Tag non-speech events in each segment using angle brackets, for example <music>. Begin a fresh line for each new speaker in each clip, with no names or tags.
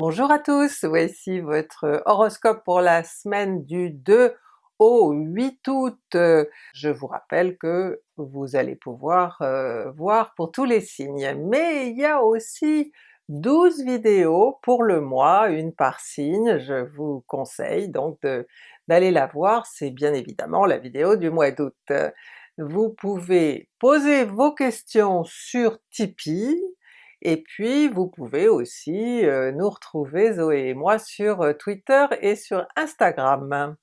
Bonjour à tous, voici votre horoscope pour la semaine du 2 au 8 août. Je vous rappelle que vous allez pouvoir euh, voir pour tous les signes, mais il y a aussi 12 vidéos pour le mois, une par signe, je vous conseille donc d'aller la voir, c'est bien évidemment la vidéo du mois d'août. Vous pouvez poser vos questions sur Tipeee, et puis vous pouvez aussi nous retrouver Zoé et moi sur Twitter et sur Instagram.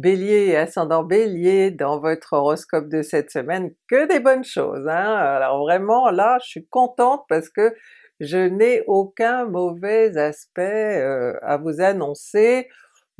Bélier et ascendant Bélier, dans votre horoscope de cette semaine, que des bonnes choses! Hein? Alors vraiment là je suis contente parce que je n'ai aucun mauvais aspect à vous annoncer,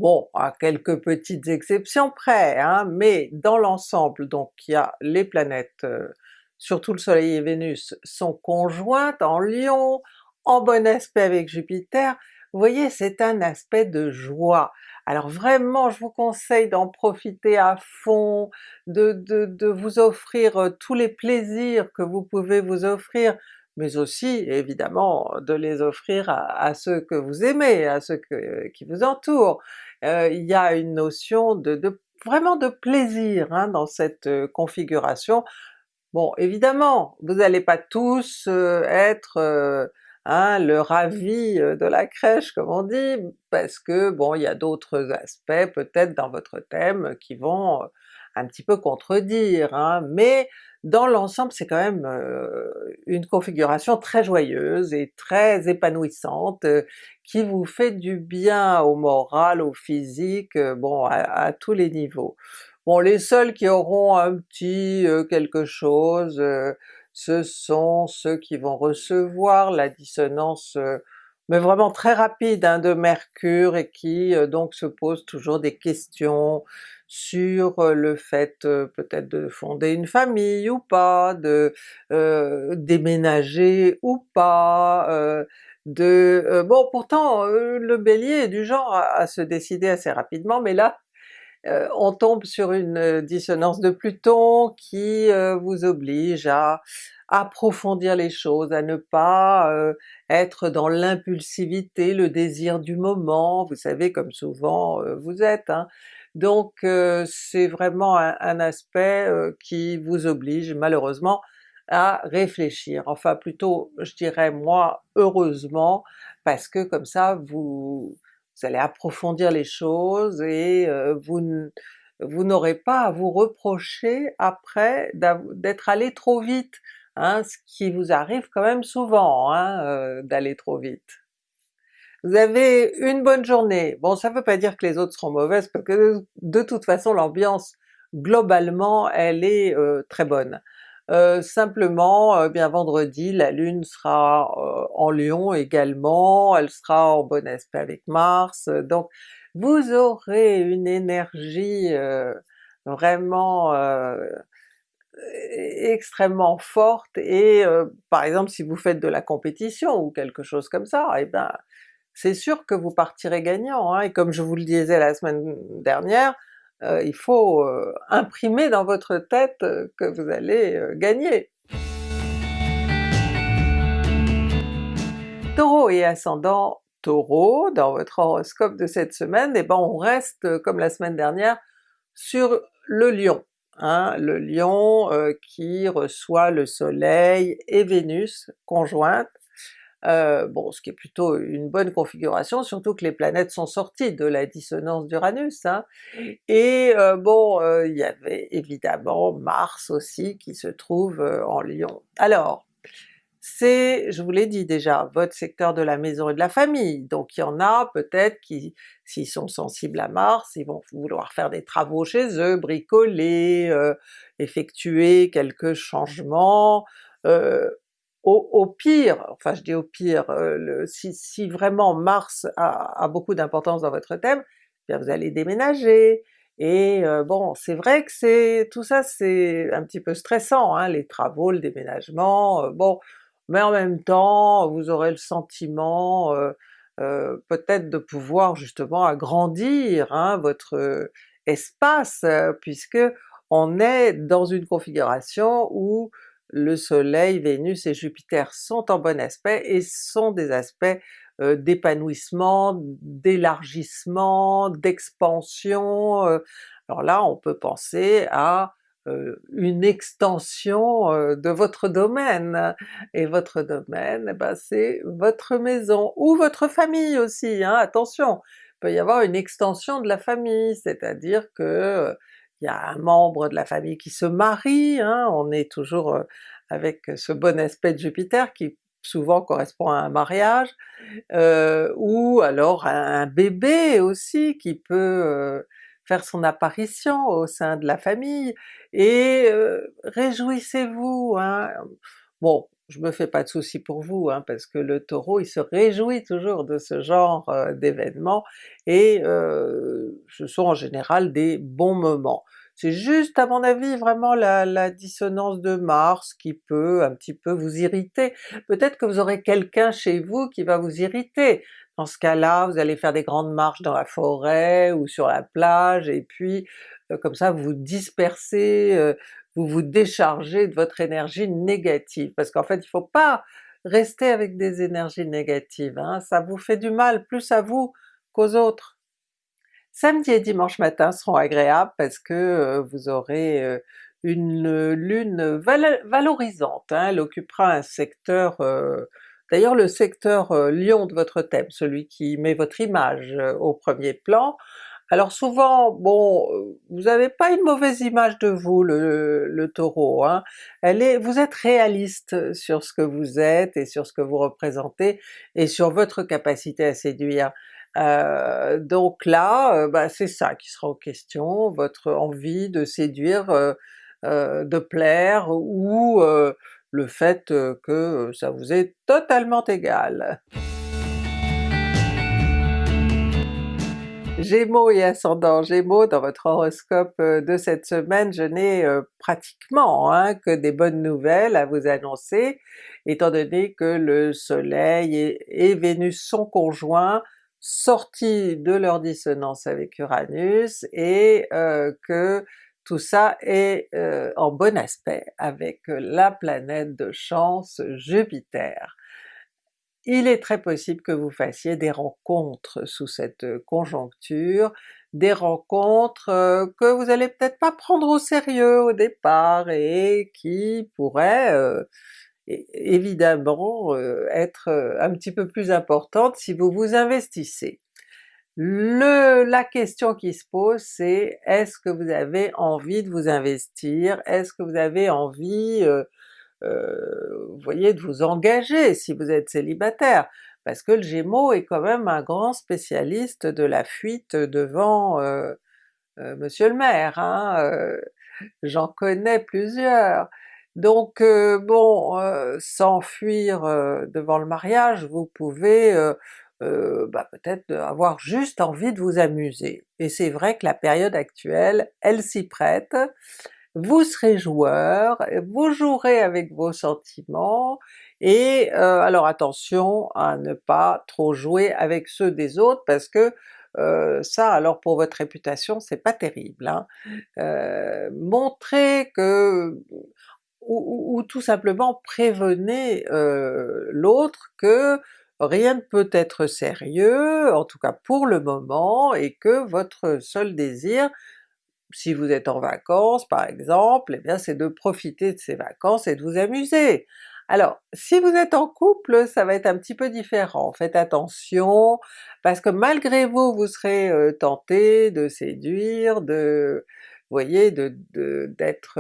Bon, à quelques petites exceptions près, hein, mais dans l'ensemble donc il y a les planètes, euh, surtout le soleil et Vénus, sont conjointes en Lion, en bon aspect avec Jupiter, vous voyez c'est un aspect de joie. Alors vraiment je vous conseille d'en profiter à fond, de, vous offrir euh, tous les plaisirs que vous pouvez vous offrir, mais aussi évidemment de les offrir à, ceux que vous aimez, à ceux qui vous entourent. Euh, il y a une notion de, vraiment de plaisir hein, dans cette euh, configuration. Bon évidemment, vous n'allez pas tous euh, être hein, le ravi de la crèche comme on dit, parce que bon il y a d'autres aspects peut-être dans votre thème qui vont un petit peu contredire, hein, mais dans l'ensemble c'est quand même une configuration très joyeuse et très épanouissante, qui vous fait du bien au moral, au physique, euh, bon à, tous les niveaux. Bon les seuls qui auront un petit quelque chose, ce sont ceux qui vont recevoir la dissonance mais vraiment très rapide hein, de Mercure et qui donc se posent toujours des questions sur le fait peut-être de fonder une famille ou pas, de déménager ou pas, de... bon pourtant le Bélier est du genre à, se décider assez rapidement, mais là on tombe sur une dissonance de Pluton qui vous oblige à approfondir les choses, à ne pas être dans l'impulsivité, le désir du moment, vous savez comme souvent vous êtes, hein. Donc c'est vraiment un, aspect qui vous oblige malheureusement à réfléchir, enfin plutôt je dirais moi heureusement, parce que comme ça vous, allez approfondir les choses et vous, vous n'aurez pas à vous reprocher après d'être allé trop vite, hein, ce qui vous arrive quand même souvent hein, d'aller trop vite. Vous avez une bonne journée, bon ça veut pas dire que les autres seront mauvaises parce que de toute façon l'ambiance globalement elle est euh, très bonne. Euh, simplement, euh, bien vendredi la Lune sera en Lion également, elle sera en bon aspect avec Mars, donc vous aurez une énergie vraiment extrêmement forte et par exemple si vous faites de la compétition ou quelque chose comme ça, et eh ben c'est sûr que vous partirez gagnant, hein, et comme je vous le disais la semaine dernière, euh, il faut euh, imprimer dans votre tête euh, que vous allez gagner. Taureau et ascendant Taureau, dans votre horoscope de cette semaine, et eh ben on reste comme la semaine dernière sur le Lion. Hein, le Lion qui reçoit le Soleil et Vénus conjointes, euh, bon ce qui est plutôt une bonne configuration, surtout que les planètes sont sorties de la dissonance d'Uranus, hein. et euh, bon euh, il y avait évidemment Mars aussi qui se trouve en Lion. Alors c'est, je vous l'ai dit déjà, votre secteur de la maison et de la famille, donc il y en a peut-être qui, s'ils sont sensibles à Mars, ils vont vouloir faire des travaux chez eux, bricoler, effectuer quelques changements, au, pire, enfin je dis au pire, euh, si, vraiment Mars a, beaucoup d'importance dans votre thème, eh bien vous allez déménager, et euh, bon c'est vrai que c'est tout ça c'est un petit peu stressant, hein, les travaux, le déménagement, euh, bon, mais en même temps vous aurez le sentiment peut-être de pouvoir justement agrandir hein, votre espace, puisque on est dans une configuration où le soleil, Vénus et Jupiter sont en bon aspect et sont des aspects d'épanouissement, d'élargissement, d'expansion, alors là on peut penser à une extension de votre domaine, et votre domaine eh ben, c'est votre maison, ou votre famille aussi, hein, attention! Il peut y avoir une extension de la famille, c'est-à-dire que il y a un membre de la famille qui se marie, hein, on est toujours avec ce bon aspect de Jupiter qui souvent correspond à un mariage, ou alors un bébé aussi qui peut faire son apparition au sein de la famille, et réjouissez-vous! Hein. Bon, je me fais pas de soucis pour vous, hein, parce que le Taureau il se réjouit toujours de ce genre d'événements, et ce sont en général des bons moments. C'est juste à mon avis vraiment la, dissonance de Mars qui peut un petit peu vous irriter. Peut-être que vous aurez quelqu'un chez vous qui va vous irriter, dans ce cas-là vous allez faire des grandes marches dans la forêt ou sur la plage, et puis comme ça vous dispersez, vous vous déchargez de votre énergie négative, parce qu'en fait il faut pas rester avec des énergies négatives, hein, ça vous fait du mal plus à vous qu'aux autres. Samedi et dimanche matin seront agréables parce que vous aurez une lune valorisante, hein, elle occupera un secteur, d'ailleurs le secteur lion de votre thème, celui qui met votre image au premier plan, alors souvent, bon, vous n'avez pas une mauvaise image de vous le, Taureau, hein. Vous êtes réaliste sur ce que vous êtes et sur ce que vous représentez et sur votre capacité à séduire. Euh, donc là, bah, c'est ça qui sera en question, votre envie de séduire, de plaire, ou le fait que ça vous est totalement égal. Gémeaux et ascendant Gémeaux, dans votre horoscope de cette semaine, je n'ai pratiquement hein, que des bonnes nouvelles à vous annoncer, étant donné que le soleil et, Vénus sont conjoints, sortis de leur dissonance avec Uranus, et que tout ça est en bon aspect avec la planète de chance Jupiter il est très possible que vous fassiez des rencontres sous cette conjoncture, des rencontres que vous allez peut-être pas prendre au sérieux au départ et qui pourraient évidemment être un petit peu plus importantes si vous vous investissez. Le, la question qui se pose c'est est-ce que vous avez envie de vous investir? Est-ce que vous avez envie vous voyez, de vous engager si vous êtes célibataire, parce que le Gémeaux est quand même un grand spécialiste de la fuite devant euh, euh, Monsieur le maire, hein, j'en connais plusieurs. Donc bon, s'enfuir devant le mariage, vous pouvez bah, peut-être avoir juste envie de vous amuser. Et c'est vrai que la période actuelle, elle s'y prête, vous serez joueur, vous jouerez avec vos sentiments, et euh, alors attention à ne pas trop jouer avec ceux des autres parce que euh, ça alors pour votre réputation c'est pas terrible. Hein. Euh, montrez que ou, ou, tout simplement prévenez l'autre que rien ne peut être sérieux, en tout cas pour le moment, et que votre seul désir si vous êtes en vacances par exemple, eh bien c'est de profiter de ces vacances et de vous amuser. Alors si vous êtes en couple, ça va être un petit peu différent, faites attention, parce que malgré vous, vous serez tenté de séduire, de vous voyez, de d'être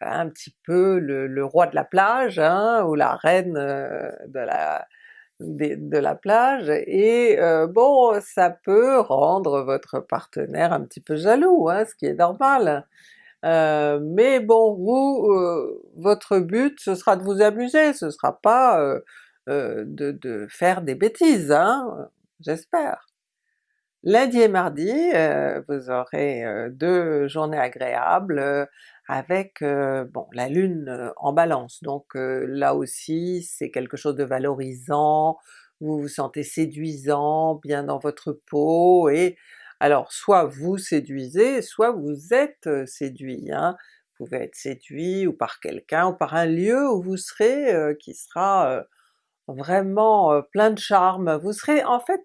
un petit peu le, roi de la plage, hein, ou la reine de la de, la plage, et bon ça peut rendre votre partenaire un petit peu jaloux, hein, ce qui est normal. mais bon, vous, votre but ce sera de vous amuser, ce sera pas de, de, faire des bêtises, hein, j'espère. Lundi et mardi, vous aurez deux journées agréables, avec bon la Lune en Balance, donc là aussi c'est quelque chose de valorisant, vous vous sentez séduisant, bien dans votre peau, et alors soit vous séduisez, soit vous êtes séduit. Hein. pouvez être séduit ou par quelqu'un ou par un lieu où vous serez qui sera vraiment plein de charme. Vous serez en fait,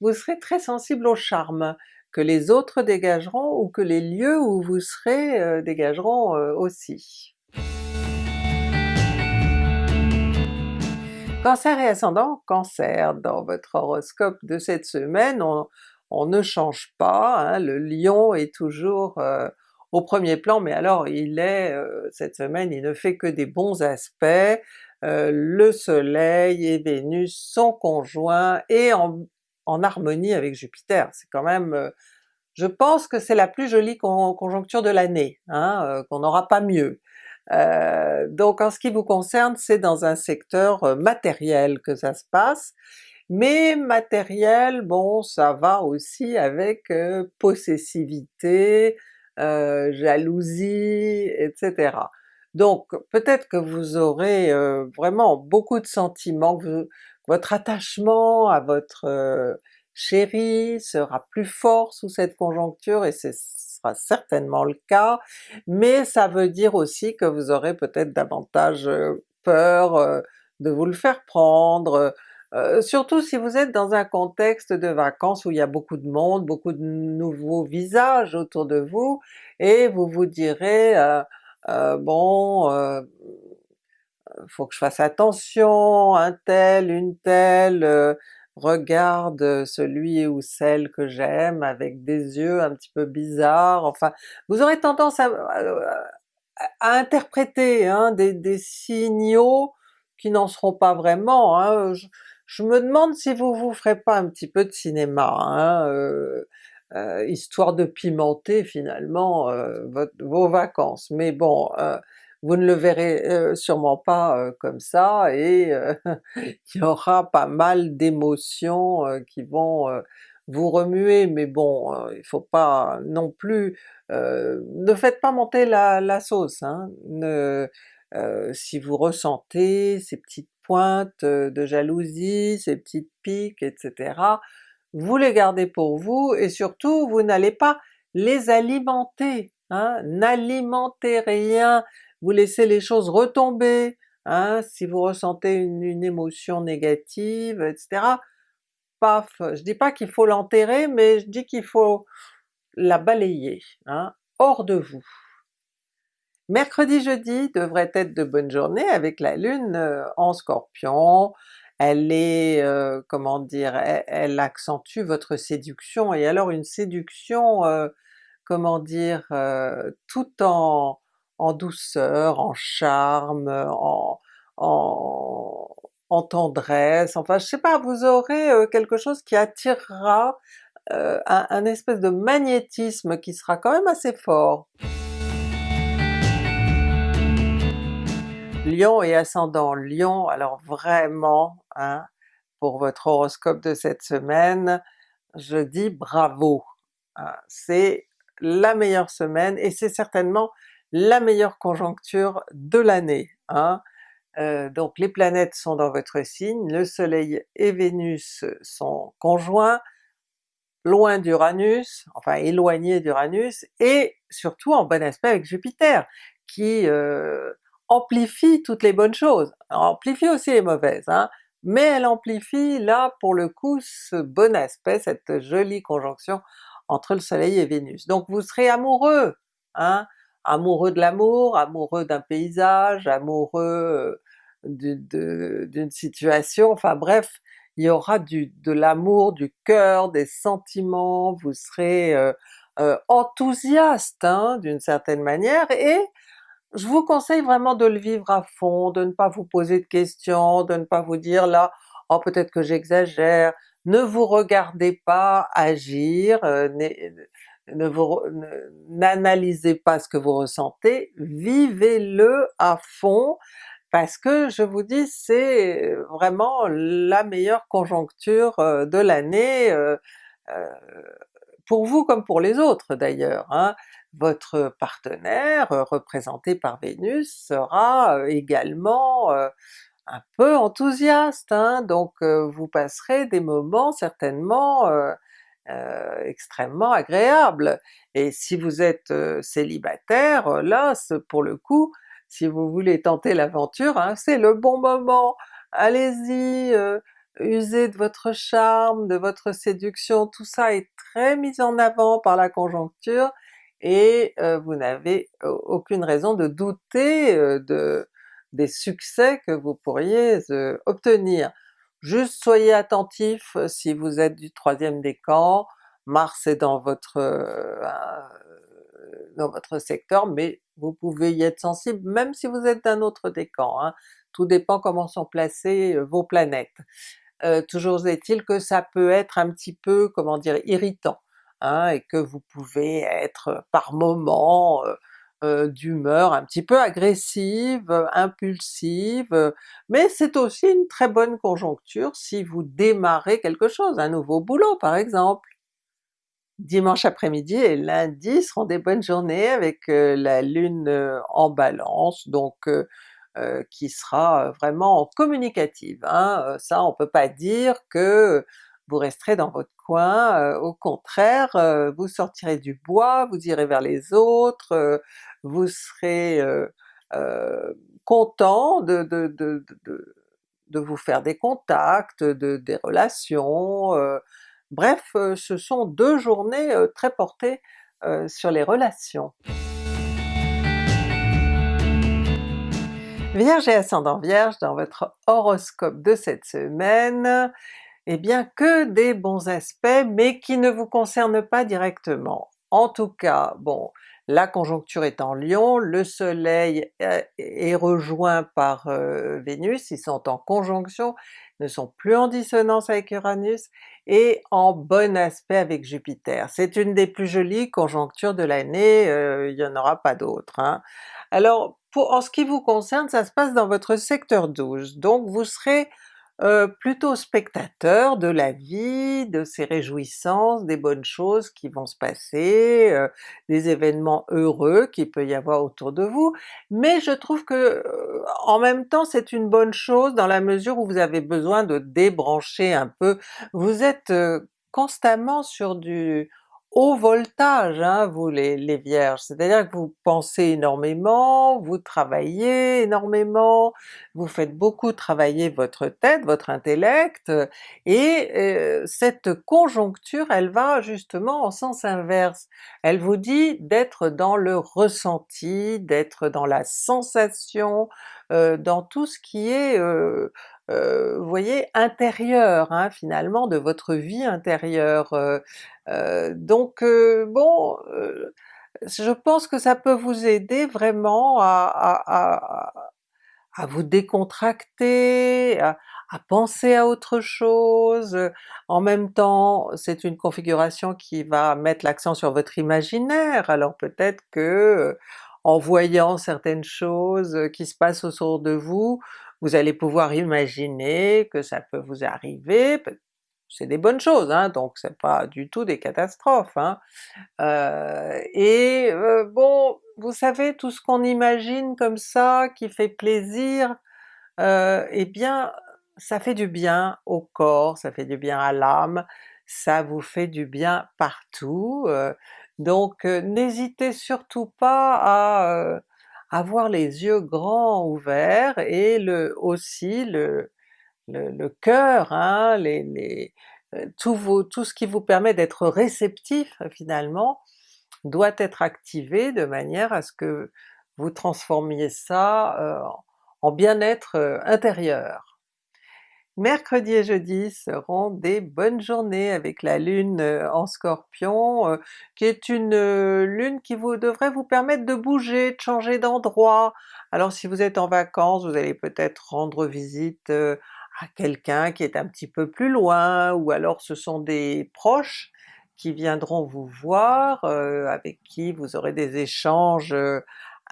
vous serez très sensible au charme que les autres dégageront ou que les lieux où vous serez dégageront aussi. Cancer et ascendant Cancer, dans votre horoscope de cette semaine, on, ne change pas, hein. le lion est toujours euh, au premier plan, mais alors il est, euh, cette semaine, il ne fait que des bons aspects, euh, le soleil et Vénus sont conjoints et en, harmonie avec Jupiter, c'est quand même... je pense que c'est la plus jolie conjoncture de l'année, hein, qu'on n'aura pas mieux. Euh, donc en ce qui vous concerne, c'est dans un secteur euh, matériel que ça se passe, mais matériel, bon ça va aussi avec euh, possessivité, jalousie, etc. Donc peut-être que vous aurez vraiment beaucoup de sentiments, votre attachement à votre chéri sera plus fort sous cette conjoncture et c'est certainement le cas, mais ça veut dire aussi que vous aurez peut-être davantage peur de vous le faire prendre, surtout si vous êtes dans un contexte de vacances où il y a beaucoup de monde, beaucoup de nouveaux visages autour de vous, et vous vous direz bon faut que je fasse attention, un tel, une telle, regarde celui ou celle que j'aime avec des yeux un petit peu bizarres, enfin vous aurez tendance à, interpréter hein, des, signaux qui n'en seront pas vraiment. Hein. Je, me demande si vous vous ferez pas un petit peu de cinéma, hein, euh, euh, histoire de pimenter finalement euh, vos vacances, mais bon, vous ne le verrez sûrement pas comme ça et <laughs> il y aura pas mal d'émotions qui vont vous remuer, mais bon, il faut pas non plus... ne faites pas monter la, sauce, hein. si vous ressentez ces petites pointes de jalousie, ces petites piques, etc., vous les gardez pour vous et surtout vous n'allez pas les alimenter, hein. n'alimentez rien vous laissez les choses retomber, hein, si vous ressentez une, émotion négative, etc. Paf! Je dis pas qu'il faut l'enterrer, mais je dis qu'il faut la balayer, hein, hors de vous. Mercredi, jeudi devrait être de bonnes journées avec la Lune euh, en Scorpion, elle est, euh, comment dire, elle, accentue votre séduction, et alors une séduction, euh, comment dire, tout en, en douceur, en charme, en, en, tendresse, enfin je sais pas, vous aurez quelque chose qui attirera un, un, espèce de magnétisme qui sera quand même assez fort. Lion et ascendant Lion, alors vraiment, hein, pour votre horoscope de cette semaine, je dis bravo! Hein. c'est la meilleure semaine et c'est certainement la meilleure conjoncture de l'année. Hein. Euh, donc les planètes sont dans votre signe, le soleil et Vénus sont conjoints, loin d'Uranus, enfin éloignés d'Uranus, et surtout en bon aspect avec Jupiter, qui euh, amplifie toutes les bonnes choses, amplifie aussi les mauvaises, hein, mais elle amplifie là pour le coup ce bon aspect, cette jolie conjonction entre le soleil et Vénus. Donc vous serez amoureux, hein, amoureux de l'amour, amoureux d'un paysage, amoureux d'une situation, enfin bref, il y aura de l'amour, du cœur, des sentiments, vous serez enthousiaste hein, d'une certaine manière, et je vous conseille vraiment de le vivre à fond, de ne pas vous poser de questions, de ne pas vous dire là « oh peut-être que j'exagère », ne vous regardez pas agir, ne vous n'analysez pas ce que vous ressentez, vivez-le à fond, parce que je vous dis c'est vraiment la meilleure conjoncture euh, de l'année, euh, euh, pour vous comme pour les autres d'ailleurs. Hein. Votre partenaire, représenté par Vénus, sera également un peu enthousiaste, hein. donc vous passerez des moments certainement extrêmement agréable. Et si vous êtes célibataire, là pour le coup, si vous voulez tenter l'aventure, hein, c'est le bon moment! Allez-y, usez de votre charme, de votre séduction, tout ça est très mis en avant par la conjoncture, et vous n'avez aucune raison de douter de, des succès que vous pourriez obtenir. Juste soyez attentif si vous êtes du troisième décan, Mars est dans votre, dans votre secteur, mais vous pouvez y être sensible même si vous êtes d'un autre décan, hein. tout dépend comment sont placées vos planètes. toujours est-il que ça peut être un petit peu, comment dire, irritant, hein, et que vous pouvez être par moments d'humeur un petit peu agressive, impulsive, mais c'est aussi une très bonne conjoncture si vous démarrez quelque chose, un nouveau boulot par exemple. Dimanche après-midi et lundi seront des bonnes journées avec la Lune en Balance, donc qui sera vraiment communicative. Hein. Ça on peut pas dire que vous resterez dans votre coin, au contraire vous sortirez du bois, vous irez vers les autres, vous serez content de, de, de, de, vous faire des contacts, de, des relations, bref ce sont deux journées très portées sur les relations. Vierge et ascendant Vierge, dans votre horoscope de cette semaine, eh bien que des bons aspects, mais qui ne vous concernent pas directement. En tout cas, bon, la conjoncture est en Lion, le soleil est rejoint par Vénus, ils sont en conjonction, ne sont plus en dissonance avec Uranus, et en bon aspect avec Jupiter. C'est une des plus jolies conjonctures de l'année, il n'y en aura pas d'autres. Hein. Alors en ce qui vous concerne, ça se passe dans votre secteur 12, donc vous serez plutôt spectateur de la vie, de ses réjouissances, des bonnes choses qui vont se passer, des événements heureux qu'il peut y avoir autour de vous, mais je trouve que en même temps c'est une bonne chose dans la mesure où vous avez besoin de débrancher un peu. Vous êtes constamment sur du haut voltage, hein, vous les, Vierges, c'est-à-dire que vous pensez énormément, vous travaillez énormément, vous faites beaucoup travailler votre tête, votre intellect, et euh, cette conjoncture elle va justement en sens inverse. Elle vous dit d'être dans le ressenti, d'être dans la sensation, euh, dans tout ce qui est euh, vous voyez, intérieur hein, finalement, de votre vie intérieure. donc bon, je pense que ça peut vous aider vraiment à, à, vous décontracter, à, penser à autre chose. En même temps, c'est une configuration qui va mettre l'accent sur votre imaginaire, alors peut-être que en voyant certaines choses qui se passent autour de vous, vous allez pouvoir imaginer que ça peut vous arriver, c'est des bonnes choses, hein, donc c'est pas du tout des catastrophes. Hein. Euh, et euh, bon, vous savez tout ce qu'on imagine comme ça, qui fait plaisir, euh, eh bien ça fait du bien au corps, ça fait du bien à l'âme, ça vous fait du bien partout, donc n'hésitez surtout pas à avoir les yeux grands ouverts et le, aussi le, le, cœur, hein, euh, tout, ce qui vous permet d'être réceptif finalement, doit être activé de manière à ce que vous transformiez ça euh, en bien-être euh, intérieur. Mercredi et jeudi seront des bonnes journées avec la Lune euh, en Scorpion, euh, qui est une euh, Lune qui vous devrait vous permettre de bouger, de changer d'endroit. Alors si vous êtes en vacances, vous allez peut-être rendre visite à quelqu'un qui est un petit peu plus loin, ou alors ce sont des proches qui viendront vous voir, avec qui vous aurez des échanges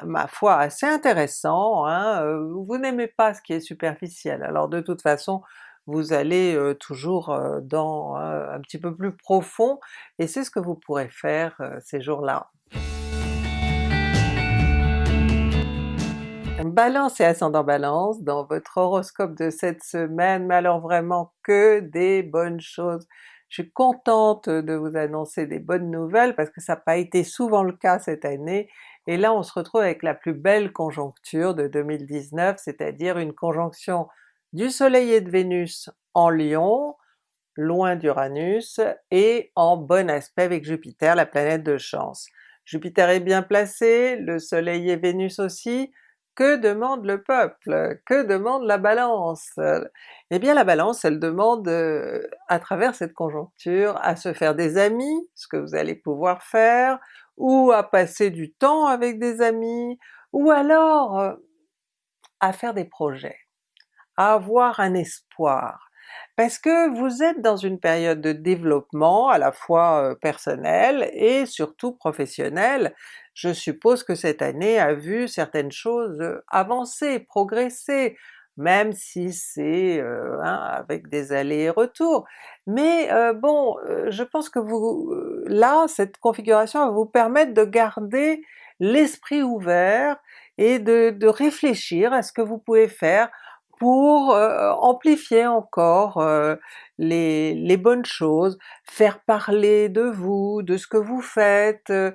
ma foi assez intéressant, hein, vous n'aimez pas ce qui est superficiel, alors de toute façon vous allez toujours dans un petit peu plus profond, et c'est ce que vous pourrez faire ces jours-là. Balance et ascendant Balance, dans votre horoscope de cette semaine, mais alors vraiment que des bonnes choses, Je suis contente de vous annoncer des bonnes nouvelles parce que ça n'a pas été souvent le cas cette année, et là on se retrouve avec la plus belle conjoncture de 2019, c'est-à-dire une conjonction du Soleil et de Vénus en Lion, loin d'Uranus, et en bon aspect avec Jupiter, la planète de chance. Jupiter est bien placé, le Soleil et Vénus aussi, que demande le peuple? Que demande la Balance? Eh bien la Balance elle demande euh, à travers cette conjoncture à se faire des amis, ce que vous allez pouvoir faire, ou à passer du temps avec des amis, ou alors euh, à faire des projets, à avoir un espoir, parce que vous êtes dans une période de développement à la fois euh, personnel et surtout professionnel. Je suppose que cette année a vu certaines choses euh, avancer, progresser, même si c'est hein, avec des allers et retours. Mais bon, je pense que vous, là, cette configuration va vous permettre de garder l'esprit ouvert et de, réfléchir à ce que vous pouvez faire pour amplifier encore les, bonnes choses, faire parler de vous, de ce que vous faites, euh,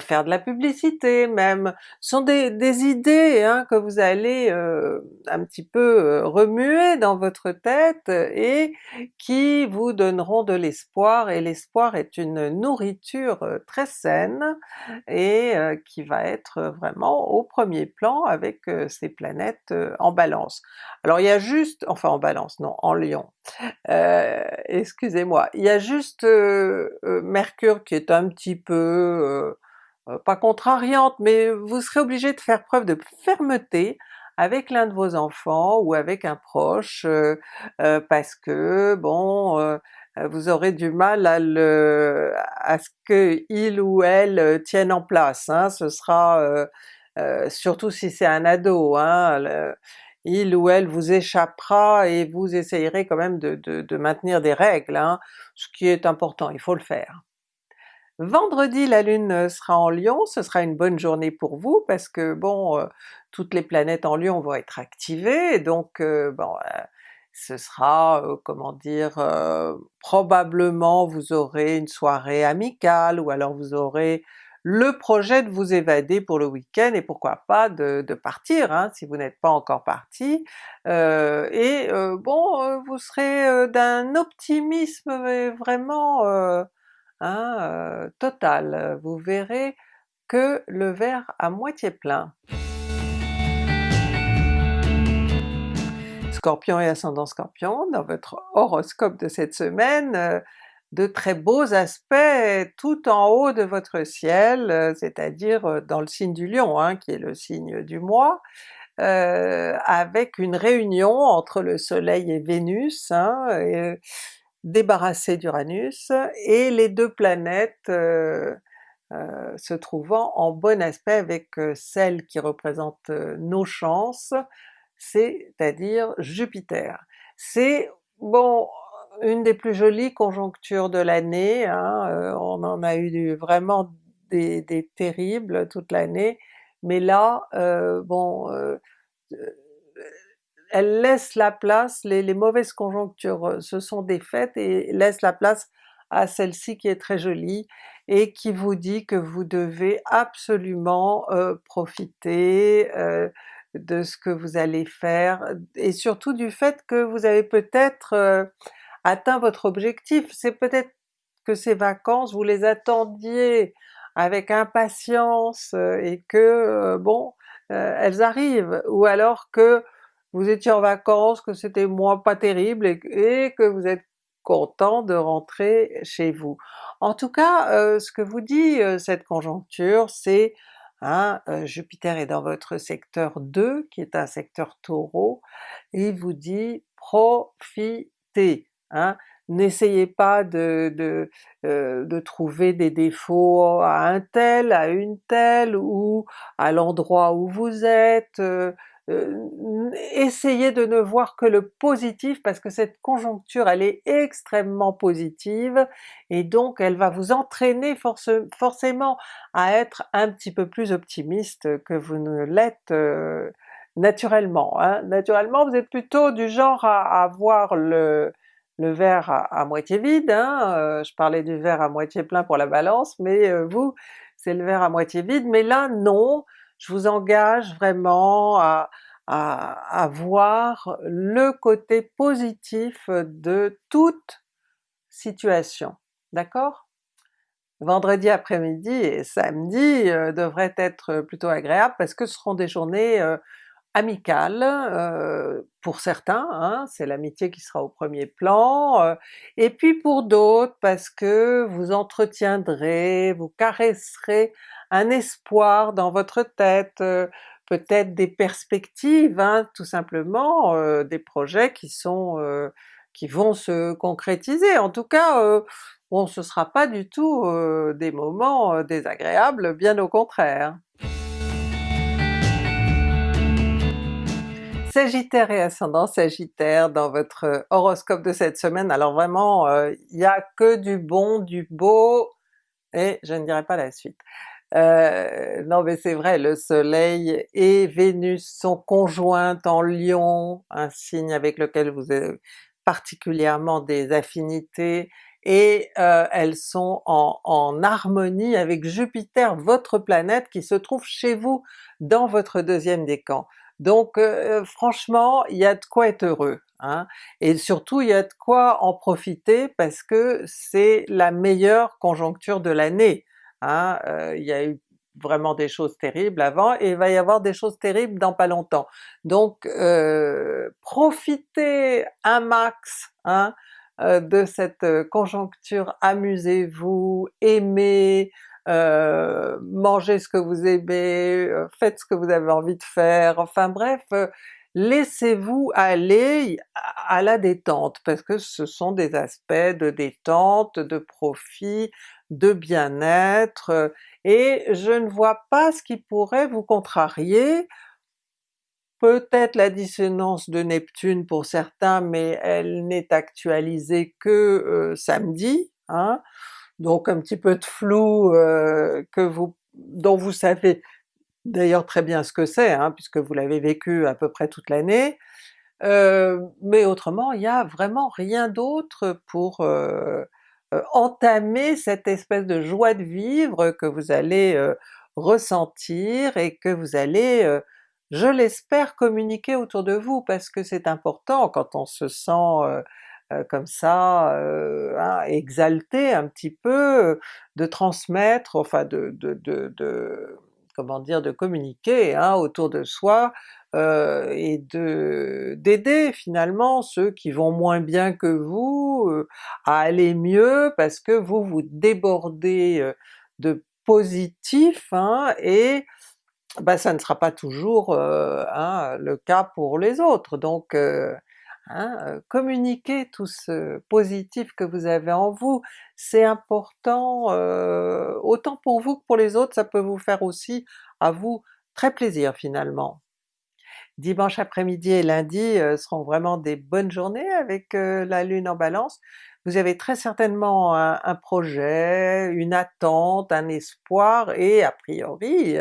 faire de la publicité même, ce sont des, idées hein, que vous allez un petit peu remuer dans votre tête et qui vous donneront de l'espoir, et l'espoir est une nourriture très saine et qui va être vraiment au premier plan avec ces planètes en Balance. Alors il y a juste, enfin en Balance, non, en Lion, euh, excusez-moi, il y a juste euh, euh, Mercure qui est un petit peu, pas contrariante, mais vous serez obligé de faire preuve de fermeté avec l'un de vos enfants ou avec un proche, parce que bon, vous aurez du mal à, ce que il ou elle tienne en place, hein. ce sera surtout si c'est un ado, hein, il ou elle vous échappera et vous essayerez quand même de, maintenir des règles, hein, ce qui est important, il faut le faire. Vendredi la Lune sera en Lion, ce sera une bonne journée pour vous parce que bon, euh, toutes les planètes en Lion vont être activées, donc euh, bon, euh, ce sera, comment dire, probablement vous aurez une soirée amicale, ou alors vous aurez le projet de vous évader pour le week-end et pourquoi pas de, partir hein, si vous n'êtes pas encore parti, euh, et euh, bon euh, vous serez d'un optimisme vraiment hein, total, vous verrez que le verre à moitié plein. Scorpion et ascendant Scorpion, dans votre horoscope de cette semaine, de très beaux aspects tout en haut de votre ciel, euh, c'est-à-dire euh, dans le signe du Lion, hein, qui est le signe du mois, euh, avec une réunion entre le soleil et Vénus, hein, débarrassé d'Uranus, et les deux planètes se trouvant en bon aspect avec celle qui représente nos chances, c'est-à-dire Jupiter. C'est bon, une des plus jolies conjonctures de l'année, hein, euh, on en a eu vraiment des, terribles toute l'année, mais là, euh, bon, euh, elle laisse la place, les, mauvaises conjonctures se sont défaites et laisse la place à celle-ci qui est très jolie et qui vous dit que vous devez absolument profiter de ce que vous allez faire, et surtout du fait que vous avez peut-être atteint votre objectif. C'est peut-être que ces vacances vous les attendiez avec impatience euh, et que euh, bon, euh, elles arrivent, ou alors que vous étiez en vacances, que c'était moins pas terrible et, que vous êtes content de rentrer chez vous. En tout cas, ce que vous dit cette conjoncture, c'est hein, Jupiter est dans votre secteur 2, qui est un secteur Taureau, il vous dit profitez, Hein. N'essayez pas de, de, euh, de, trouver des défauts à un tel, à une telle, ou à l'endroit où vous êtes, euh, euh, essayez de ne voir que le positif parce que cette conjoncture elle est extrêmement positive et donc elle va vous entraîner forcément à être un petit peu plus optimiste que vous ne l'êtes naturellement. Hein. Naturellement vous êtes plutôt du genre à, à voir le, le verre à, moitié vide, hein, je parlais du verre à moitié plein pour la balance, mais vous c'est le verre à moitié vide, mais là non, je vous engage vraiment à, à, voir le côté positif de toute situation, d'accord? Vendredi après-midi et samedi devraient être plutôt agréables parce que ce seront des journées amicales pour certains, hein, c'est l'amitié qui sera au premier plan, et puis pour d'autres parce que vous entretiendrez, vous caresserez un espoir dans votre tête, peut-être des perspectives, hein, tout simplement, des projets qui sont qui vont se concrétiser. En tout cas, bon ce sera pas du tout des moments désagréables, bien au contraire. Sagittaire et ascendant Sagittaire dans votre horoscope de cette semaine, alors vraiment il n'y a que du bon, du beau, et je ne dirai pas la suite. Euh, non mais c'est vrai, le soleil et Vénus sont conjointes en Lion, un signe avec lequel vous avez particulièrement des affinités, et euh, elles sont en, harmonie avec Jupiter, votre planète qui se trouve chez vous dans votre deuxième décan. Donc euh, franchement, il y a de quoi être heureux, hein? et surtout il y a de quoi en profiter parce que c'est la meilleure conjoncture de l'année. Hein, il y a eu vraiment des choses terribles avant et il va y avoir des choses terribles dans pas longtemps. Donc profitez un max hein, de cette conjoncture, amusez-vous, aimez, mangez ce que vous aimez, faites ce que vous avez envie de faire, enfin bref, laissez-vous aller à la détente, parce que ce sont des aspects de détente, de profit, de bien-être, et je ne vois pas ce qui pourrait vous contrarier. Peut-être la dissonance de Neptune pour certains, mais elle n'est actualisée que samedi, hein, donc un petit peu de flou que vous, dont vous savez d'ailleurs très bien ce que c'est, hein, puisque vous l'avez vécu à peu près toute l'année, mais autrement il n'y a vraiment rien d'autre pour entamer cette espèce de joie de vivre que vous allez ressentir et que vous allez, je l'espère, communiquer autour de vous, parce que c'est important quand on se sent comme ça, hein, exalté un petit peu, de transmettre, enfin de, de, de comment dire, de communiquer hein, autour de soi euh, et de d'aider finalement ceux qui vont moins bien que vous euh, à aller mieux parce que vous vous débordez euh, de positif hein, et bah, ça ne sera pas toujours hein, le cas pour les autres. Donc Hein, communiquez tout ce positif que vous avez en vous, c'est important autant pour vous que pour les autres, ça peut vous faire aussi à vous très plaisir finalement. Dimanche après-midi et lundi seront vraiment des bonnes journées avec la Lune en Balance. Vous avez très certainement un, projet, une attente, un espoir, et a priori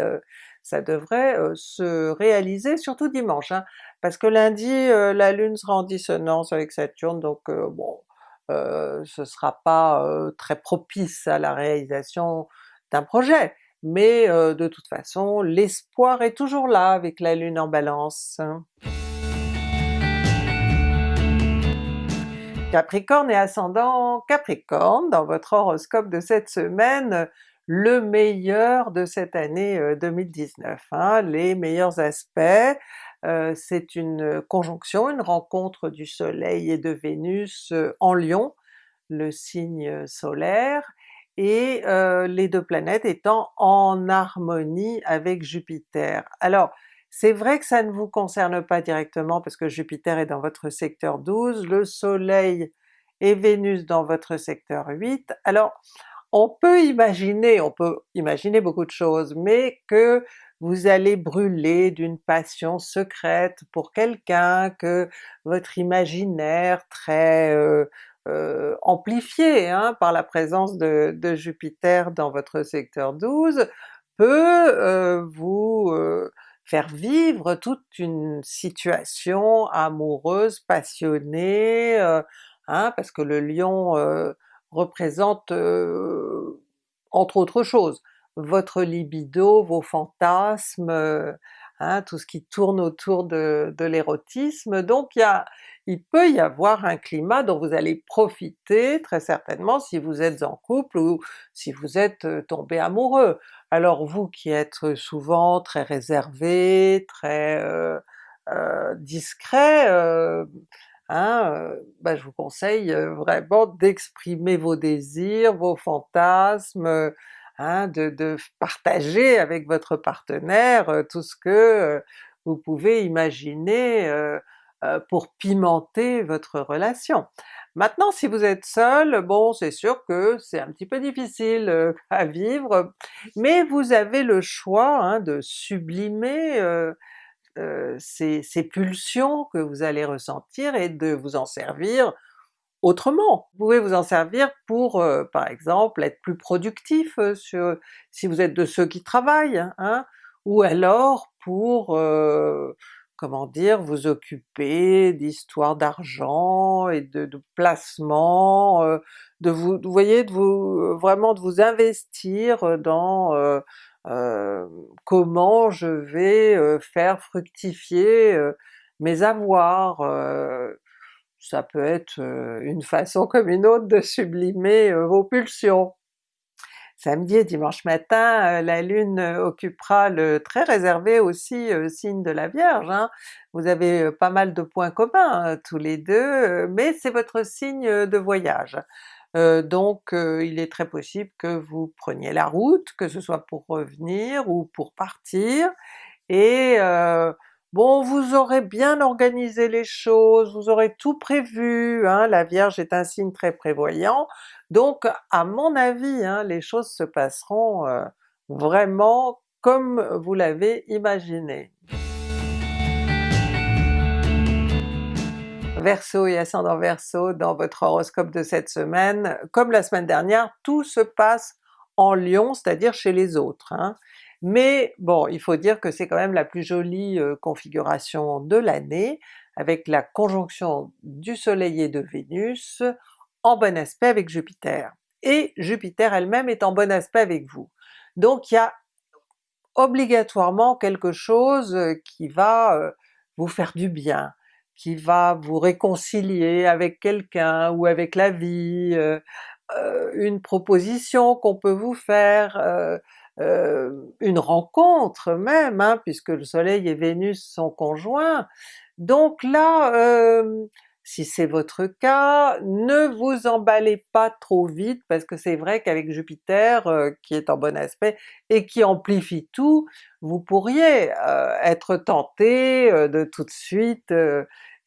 ça devrait se réaliser surtout dimanche. Hein parce que lundi la Lune sera en dissonance avec Saturne, donc bon, ce sera pas très propice à la réalisation d'un projet, mais de toute façon l'espoir est toujours là avec la Lune en Balance. Capricorne et ascendant Capricorne, dans votre horoscope de cette semaine, le meilleur de cette année 2019, hein, les meilleurs aspects, c'est une conjonction, une rencontre du soleil et de Vénus en Lion, le signe solaire, et les deux planètes étant en harmonie avec Jupiter. Alors c'est vrai que ça ne vous concerne pas directement parce que Jupiter est dans votre secteur 12, le soleil et Vénus dans votre secteur 8, alors on peut imaginer, on peut imaginer beaucoup de choses, mais que vous allez brûler d'une passion secrète pour quelqu'un, que votre imaginaire très euh, euh, amplifié hein, par la présence de, Jupiter dans votre secteur 12 peut euh, vous faire vivre toute une situation amoureuse, passionnée, hein, parce que le lion représente entre autres choses, votre libido, vos fantasmes, hein, tout ce qui tourne autour de, l'érotisme, donc il, il peut y avoir un climat dont vous allez profiter très certainement si vous êtes en couple ou si vous êtes tombé amoureux. Alors vous qui êtes souvent très réservé, très euh, euh, discret, euh, hein, ben je vous conseille vraiment d'exprimer vos désirs, vos fantasmes, hein, de, partager avec votre partenaire tout ce que vous pouvez imaginer pour pimenter votre relation. Maintenant si vous êtes seul, bon c'est sûr que c'est un petit peu difficile <laughs> à vivre, mais vous avez le choix hein, de sublimer ces, ces, pulsions que vous allez ressentir et de vous en servir autrement. Vous pouvez vous en servir pour euh, par exemple être plus productif euh, sur, si vous êtes de ceux qui travaillent, hein, ou alors pour euh, comment dire, vous occuper d'histoires d'argent et de, de placement, de vous, vous voyez, de vous vraiment de vous investir dans comment je vais faire fructifier mes avoirs, ça peut être une façon comme une autre de sublimer vos pulsions. Samedi et dimanche matin, la Lune occupera le très réservé aussi signe de la Vierge. Hein. Vous avez pas mal de points communs hein, tous les deux, mais c'est votre signe de voyage. donc il est très possible que vous preniez la route, que ce soit pour revenir ou pour partir, et Bon, vous aurez bien organisé les choses, vous aurez tout prévu, hein, la Vierge est un signe très prévoyant, donc à mon avis hein, les choses se passeront euh, vraiment comme vous l'avez imaginé. Verseau et ascendant Verseau, dans votre horoscope de cette semaine, comme la semaine dernière, tout se passe en Lion, c'est-à-dire chez les autres. Hein. Mais bon, il faut dire que c'est quand même la plus jolie configuration de l'année, avec la conjonction du soleil et de Vénus en bon aspect avec Jupiter. Et Jupiter elle-même est en bon aspect avec vous. Donc il y a obligatoirement quelque chose qui va vous faire du bien, qui va vous réconcilier avec quelqu'un ou avec la vie, une proposition qu'on peut vous faire, euh, une rencontre même, hein, puisque le soleil et Vénus sont conjoints. Donc là, euh, si c'est votre cas, ne vous emballez pas trop vite, parce que c'est vrai qu'avec Jupiter euh, qui est en bon aspect et qui amplifie tout, vous pourriez être tenté de tout de suite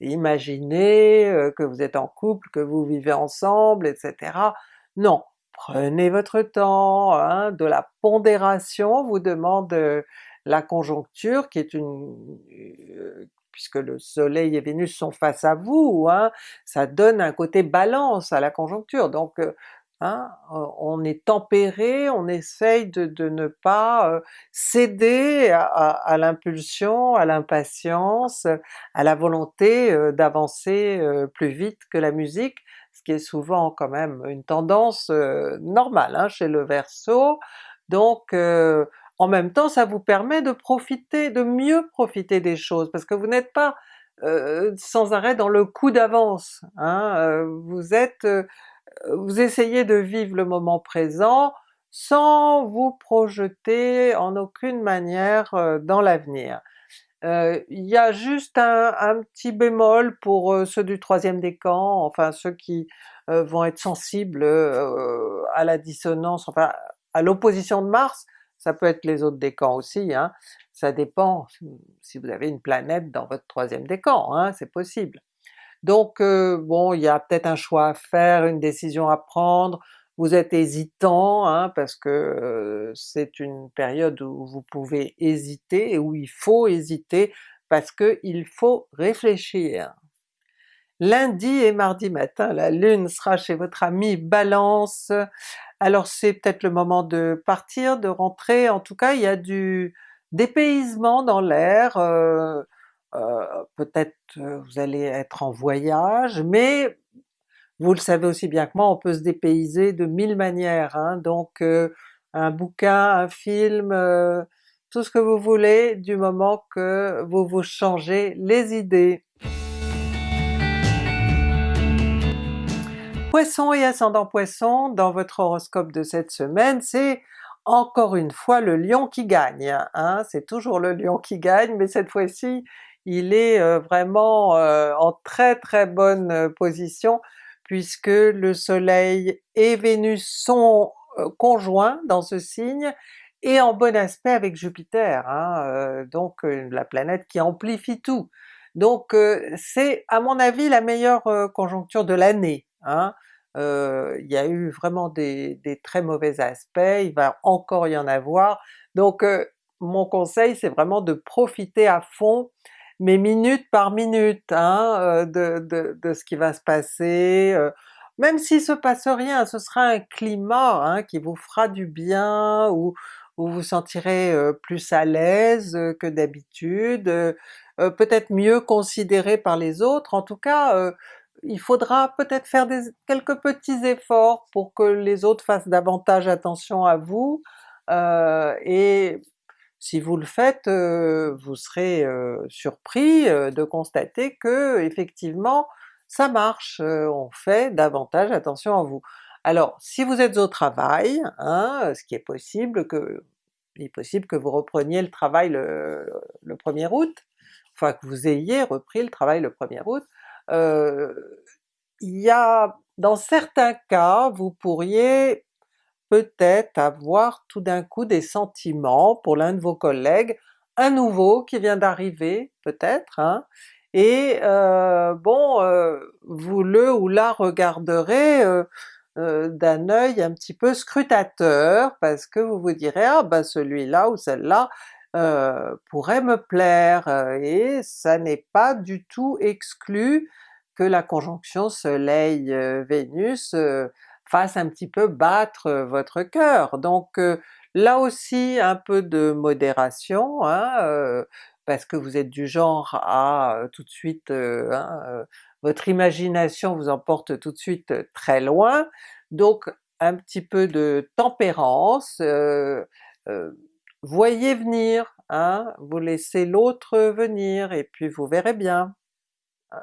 imaginer que vous êtes en couple, que vous vivez ensemble, etc. Non, prenez votre temps, hein, de la pondération vous demande euh, la conjoncture qui est une... Euh, puisque le soleil et Vénus sont face à vous, hein, ça donne un côté balance à la conjoncture, donc euh, hein, on est tempéré, on essaye de, ne pas céder à l'impulsion, à l'impatience, à la volonté d'avancer plus vite que la musique, qui est souvent quand même une tendance normale hein, chez le Verseau, donc en même temps ça vous permet de profiter, de mieux profiter des choses, parce que vous n'êtes pas sans arrêt dans le coup d'avance, hein, vous êtes... vous essayez de vivre le moment présent sans vous projeter en aucune manière dans l'avenir. Euh, il y a juste un, petit bémol pour euh, ceux du troisième décan, enfin ceux qui euh, vont être sensibles à la dissonance, enfin à l'opposition de Mars, ça peut être les autres décans aussi, hein. ça dépend si vous avez une planète dans votre troisième décan, hein, c'est possible. Donc bon, il y a peut-être un choix à faire, une décision à prendre, vous êtes hésitant, hein, parce que c'est une période où vous pouvez hésiter et où il faut hésiter parce qu'il faut réfléchir. Lundi et mardi matin, la Lune sera chez votre ami Balance, alors c'est peut-être le moment de partir, de rentrer, en tout cas il y a du dépaysement dans l'air, euh, peut-être vous allez être en voyage, mais vous le savez aussi bien que moi, on peut se dépayser de mille manières, hein, donc un bouquin, un film, tout ce que vous voulez du moment que vous vous changez les idées. Poisson et ascendant Poisson, dans votre horoscope de cette semaine, c'est encore une fois le lion qui gagne, hein? c'est toujours le lion qui gagne, mais cette fois-ci il est euh, vraiment euh, en très très bonne euh, position puisque le soleil et Vénus sont conjoints dans ce signe et en bon aspect avec Jupiter, hein, donc la planète qui amplifie tout. Donc c'est à mon avis la meilleure conjoncture de l'année. Hein. il y a eu vraiment des, des, très mauvais aspects, il va encore y en avoir, donc mon conseil c'est vraiment de profiter à fond mais minute par minute hein, de, de, de, ce qui va se passer, même s'il se passe rien, ce sera un climat hein, qui vous fera du bien, où, où vous sentirez plus à l'aise que d'habitude, peut-être mieux considéré par les autres, en tout cas il faudra peut-être faire des, quelques petits efforts pour que les autres fassent davantage attention à vous, et si vous le faites, vous serez surpris de constater que effectivement ça marche, on fait davantage attention à vous. Alors si vous êtes au travail, hein, ce qui est possible que il est possible que vous repreniez le travail le, 1er août, enfin que vous ayez repris le travail le 1er août, il y a dans certains cas vous pourriez peut-être avoir tout d'un coup des sentiments pour l'un de vos collègues, un nouveau qui vient d'arriver peut-être, hein, et euh, bon, euh, vous le ou la regarderez euh, d'un œil un petit peu scrutateur, parce que vous vous direz ah ben celui-là ou celle-là pourrait me plaire, et ça n'est pas du tout exclu que la conjonction Soleil-Vénus fasse un petit peu battre votre cœur. Donc là aussi un peu de modération, hein, parce que vous êtes du genre à tout de suite, hein, votre imagination vous emporte tout de suite très loin, donc un petit peu de tempérance, voyez venir, hein, vous laissez l'autre venir et puis vous verrez bien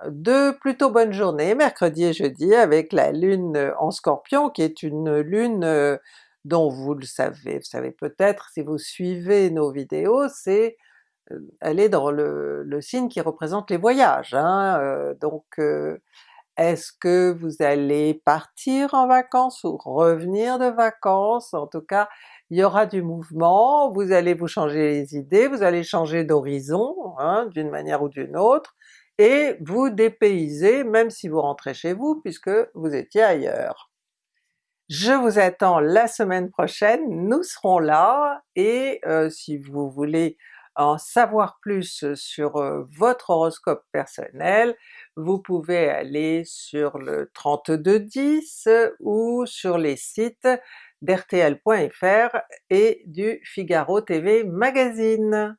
deux plutôt bonnes journées, mercredi et jeudi, avec la lune en Scorpion qui est une lune euh, dont vous le savez, vous savez peut-être si vous suivez nos vidéos, c'est euh, elle est dans le, signe qui représente les voyages, hein, euh, donc est-ce que vous allez partir en vacances ou revenir de vacances? En tout cas, il y aura du mouvement, vous allez vous changer les idées, vous allez changer d'horizon hein, d'une manière ou d'une autre, et vous dépaysez même si vous rentrez chez vous puisque vous étiez ailleurs. Je vous attends la semaine prochaine, nous serons là, et euh, si vous voulez en savoir plus sur euh, votre horoscope personnel, vous pouvez aller sur le 3210 ou sur les sites d'RTL.fr et du Figaro TV Magazine.